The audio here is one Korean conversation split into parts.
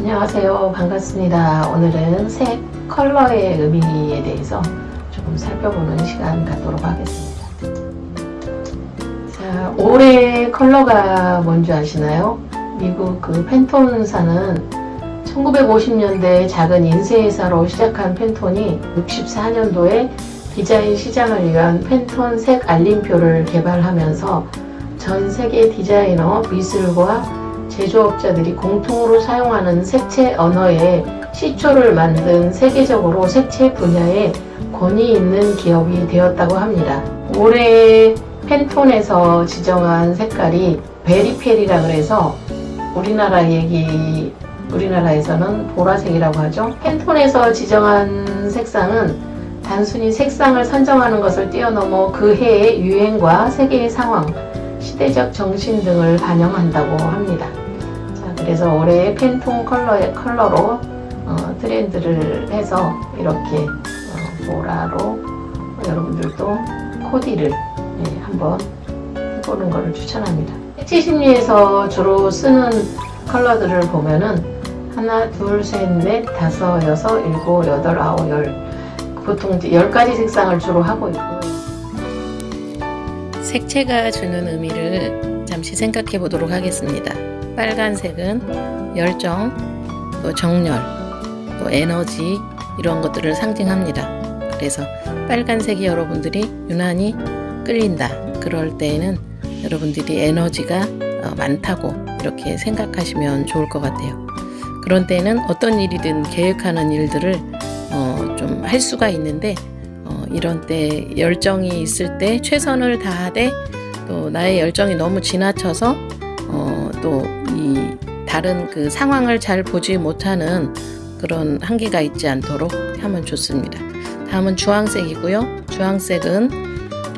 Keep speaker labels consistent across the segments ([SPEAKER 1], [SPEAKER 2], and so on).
[SPEAKER 1] 안녕하세요. 반갑습니다. 오늘은 색 컬러의 의미에 대해서 조금 살펴보는 시간 갖도록 하겠습니다. 자, 올해 컬러가 뭔지 아시나요? 미국 그 팬톤사는 1950년대 작은 인쇄회사로 시작한 팬톤이 64년도에 디자인 시장을 위한 팬톤 색 알림표를 개발하면서 전 세계 디자이너, 미술과 제조업자들이 공통으로 사용하는 색채 언어의 시초를 만든 세계적으로 색채 분야에 권위 있는 기업이 되었다고 합니다. 올해 팬톤에서 지정한 색깔이 베리페리라 그래서 우리나라 얘기 우리나라에서는 보라색이라고 하죠. 팬톤에서 지정한 색상은 단순히 색상을 선정하는 것을 뛰어넘어 그 해의 유행과 세계의 상황, 시대적 정신 등을 반영한다고 합니다. 자, 그래서 올해의 팬톤 컬러의 컬러로 어, 트렌드를 해서 이렇게 어, 보라로 여러분들도 코디를 예, 한번 해보는 것을 추천합니다. 색채 심리에서 주로 쓰는 컬러들을 보면은 하나, 둘, 셋, 넷, 다섯, 여섯, 일곱, 여덟, 아홉, 열 보통 열 가지 색상을 주로 하고 있고 색채가 주는 의미를 잠시 생각해 보도록 하겠습니다. 빨간색은 열정, 또 정열, 또 에너지 이런 것들을 상징합니다. 그래서 빨간색이 여러분들이 유난히 끌린다. 그럴 때에는 여러분들이 에너지가 어, 많다고 이렇게 생각하시면 좋을 것 같아요. 그런 때는 어떤 일이든 계획하는 일들을 어, 좀 할 수가 있는데 어, 이런 때 열정이 있을 때 최선을 다하되 또 나의 열정이 너무 지나쳐서 어, 또 이 다른 그 상황을 잘 보지 못하는 그런 한계가 있지 않도록 하면 좋습니다. 다음은 주황색이고요. 주황색은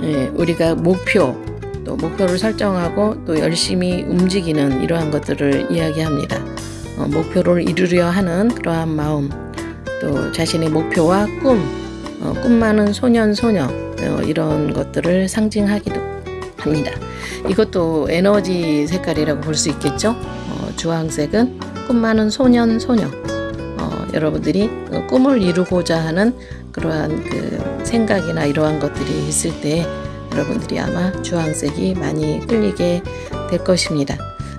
[SPEAKER 1] 예, 우리가 목표 또 목표를 설정하고 또 열심히 움직이는 이러한 것들을 이야기합니다. 어, 목표를 이루려 하는 그러한 마음 또 자신의 목표와 꿈, 어, 꿈 많은 소년 소녀 어, 이런 것들을 상징하기도 합니다. 이것도 에너지 색깔이라고 볼 수 있겠죠. 어, 주황색은 꿈 많은 소년 소녀 어, 여러분들이 어, 꿈을 이루고자 하는 그러한 그 생각이나 이러한 것들이 있을 때 여러분들이 아마 주황색이 많이 끌리게 될 것입니다.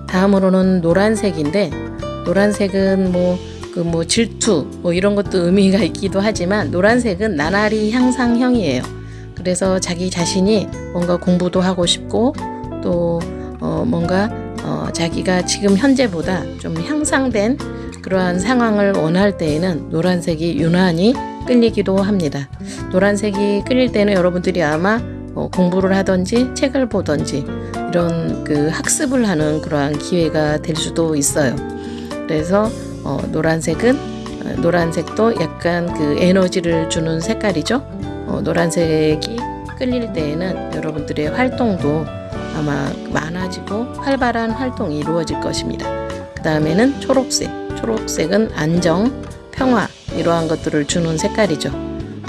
[SPEAKER 1] 다음으로는 노란색인데 노란색은 뭐 그뭐 질투 뭐 이런 것도 의미가 있기도 하지만 노란색은 나날이 향상형이에요. 그래서 자기 자신이 뭔가 공부도 하고 싶고 또 어 뭔가 어 자기가 지금 현재보다 좀 향상된 그러한 상황을 원할 때에는 노란색이 유난히 끌리기도 합니다. 노란색이 끌릴 때는 여러분들이 아마 어 공부를 하든지 책을 보든지 이런 그 학습을 하는 그러한 기회가 될 수도 있어요. 그래서 어, 노란색은 어, 노란색도 약간 그 에너지를 주는 색깔이죠. 어, 노란색이 끌릴 때에는 여러분들의 활동도 아마 많아지고 활발한 활동이 이루어질 것입니다. 그 다음에는 초록색. 초록색은 안정, 평화 이러한 것들을 주는 색깔이죠.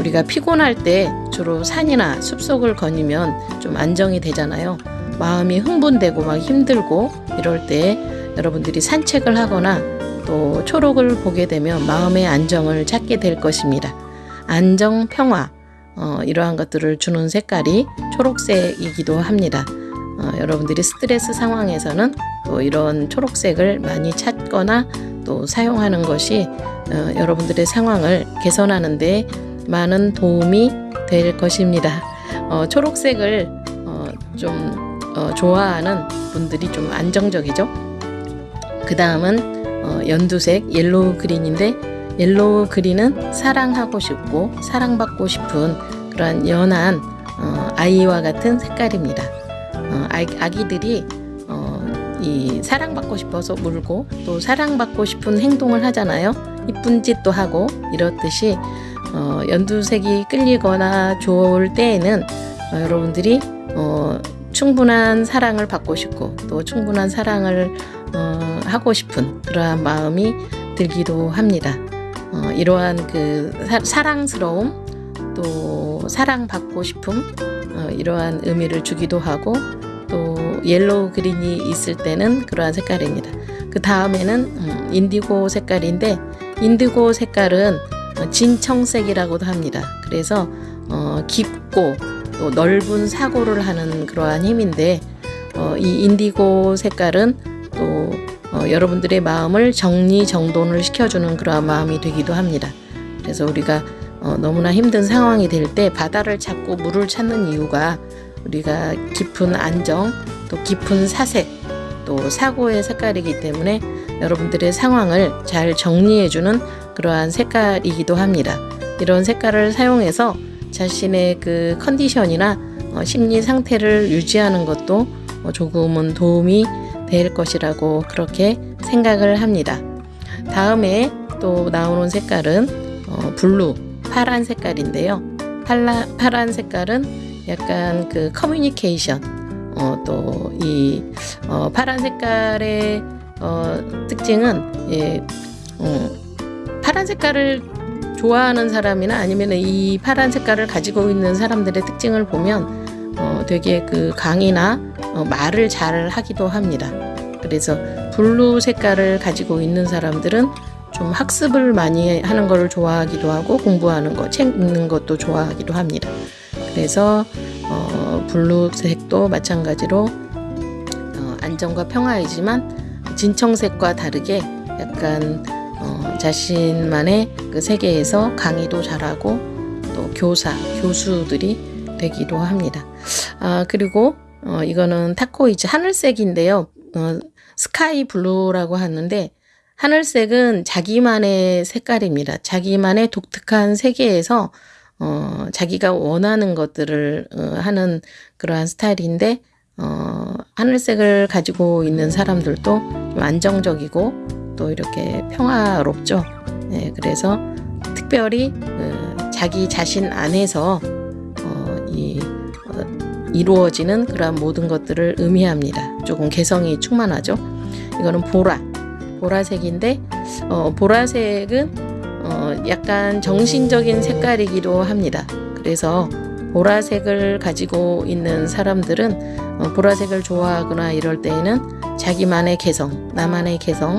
[SPEAKER 1] 우리가 피곤할 때 주로 산이나 숲속을 거니면 좀 안정이 되잖아요. 마음이 흥분되고 막 힘들고 이럴 때 여러분들이 산책을 하거나 또 초록을 보게 되면 마음의 안정을 찾게 될 것입니다. 안정, 평화 어, 이러한 것들을 주는 색깔이 초록색이기도 합니다. 어, 여러분들이 스트레스 상황에서는 또 이런 초록색을 많이 찾거나 또 사용하는 것이 어, 여러분들의 상황을 개선하는 데 많은 도움이 될 것입니다. 어, 초록색을 어, 좀 어, 좋아하는 분들이 좀 안정적이죠. 그 다음은 어, 연두색 yellow green인데 yellow green은 사랑하고 싶고 사랑받고 싶은 그러한 연한 어, 아이와 같은 색깔입니다. 어, 아기들이 어, 이 사랑받고 싶어서 물고 또 사랑받고 싶은 행동을 하잖아요. 이쁜 짓도 하고 이렇듯이 어, 연두색이 끌리거나 좋을 때에는 어, 여러분들이 어, 충분한 사랑을 받고 싶고 또 충분한 사랑을 어, 하고 싶은 그러한 마음이 들기도 합니다. 어, 이러한 그 사랑스러움 또 사랑받고 싶음 어, 이러한 의미를 주기도 하고 또 yellow green이 있을 때는 그러한 색깔입니다. 그 다음에는 음, 인디고 색깔인데 인디고 색깔은 어, 진청색이라고도 합니다. 그래서 어, 깊고 또 넓은 사고를 하는 그러한 힘인데 어, 이 인디고 색깔은 또 어, 여러분들의 마음을 정리 정돈을 시켜주는 그러한 마음이 되기도 합니다. 그래서 우리가 어, 너무나 힘든 상황이 될 때 바다를 찾고 물을 찾는 이유가 우리가 깊은 안정, 또 깊은 사색, 또 사고의 색깔이기 때문에 여러분들의 상황을 잘 정리해주는 그러한 색깔이기도 합니다. 이런 색깔을 사용해서 자신의 그 컨디션이나 어, 심리 상태를 유지하는 것도 어, 조금은 도움이 될 것이라고 그렇게 생각을 합니다. 다음에 또 나오는 색깔은 어, blue, 파란 색깔인데요. 팔라, 파란 색깔은 약간 그 커뮤니케이션, 어, 또 이 어, 파란 색깔의 어, 특징은 예, 어, 파란 색깔을 좋아하는 사람이나 아니면 이 파란 색깔을 가지고 있는 사람들의 특징을 보면 어, 되게 그 강의나 어, 말을 잘 하기도 합니다. 그래서 blue 색깔을 가지고 있는 사람들은 좀 학습을 많이 하는 것을 좋아하기도 하고 공부하는 거, 책 읽는 것도 좋아하기도 합니다. 그래서 어, blue색도 마찬가지로 어, 안정과 평화이지만 진청색과 다르게 약간 어, 자신만의 그 세계에서 강의도 잘하고 또 교사, 교수들이 되기도 합니다. 아, 그리고 어, 이거는 turquoise 하늘색인데요. 어, 스카이 블루라고 하는데 하늘색은 자기만의 색깔입니다. 자기만의 독특한 세계에서 어, 자기가 원하는 것들을 어, 하는 그러한 스타일인데 어, 하늘색을 가지고 있는 사람들도 좀 안정적이고 또 이렇게 평화롭죠. 네, 그래서 특별히 어, 자기 자신 안에서 어, 이, 어, 이루어지는 그러한 모든 것들을 의미합니다. 조금 개성이 충만하죠. 이거는 보라, 보라색인데 어, 보라색은 어, 약간 정신적인 색깔이기도 합니다. 그래서 보라색을 가지고 있는 사람들은 어, 보라색을 좋아하거나 이럴 때에는 자기만의 개성, 나만의 개성,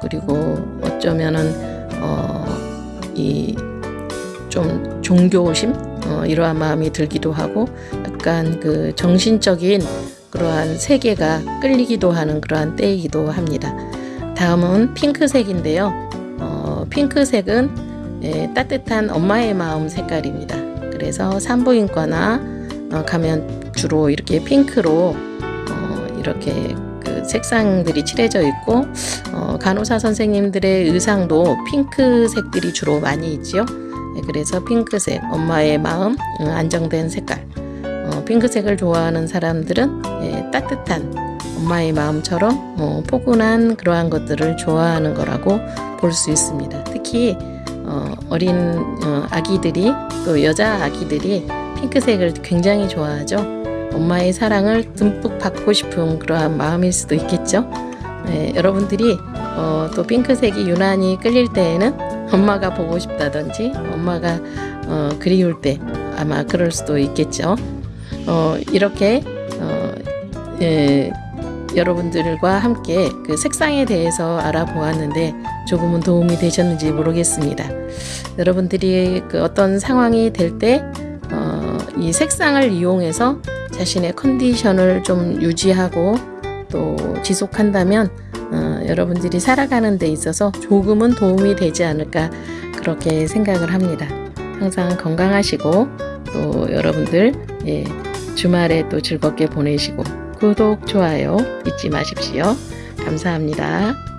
[SPEAKER 1] 그리고 어쩌면은 어, 이좀 종교심 어, 이러한 마음이 들기도 하고 약간 그 정신적인 그러한 세계가 끌리기도 하는 그러한 때이기도 합니다. 다음은 핑크색인데요. 어, 핑크색은 예, 따뜻한 엄마의 마음 색깔입니다. 그래서 산부인과나 어, 가면 주로 이렇게 핑크로 어, 이렇게 그 색상들이 칠해져 있고 어, 간호사 선생님들의 의상도 핑크색들이 주로 많이 있지요. 예, 그래서 핑크색, 엄마의 마음, 음, 안정된 색깔. 어, 핑크색을 좋아하는 사람들은 예, 따뜻한 엄마의 마음처럼 어, 포근한 그러한 것들을 좋아하는 거라고 볼 수 있습니다. 특히 어, 어린 어, 아기들이 또 여자 아기들이 핑크색을 굉장히 좋아하죠. 엄마의 사랑을 듬뿍 받고 싶은 그러한 마음일 수도 있겠죠. 네, 여러분들이 어, 또 핑크색이 유난히 끌릴 때에는 엄마가 보고 싶다든지 엄마가 어, 그리울 때 아마 그럴 수도 있겠죠. 어, 이렇게 어, 예, 여러분들과 함께 그 색상에 대해서 알아보았는데 조금은 도움이 되셨는지 모르겠습니다. 여러분들이 그 어떤 상황이 될 때 어, 이 색상을 이용해서 자신의 컨디션을 좀 유지하고 또 지속한다면 어, 여러분들이 살아가는 데 있어서 조금은 도움이 되지 않을까 그렇게 생각을 합니다. 항상 건강하시고 또 여러분들 예, 주말에 또 즐겁게 보내시고 구독, 좋아요 잊지 마십시오. 감사합니다.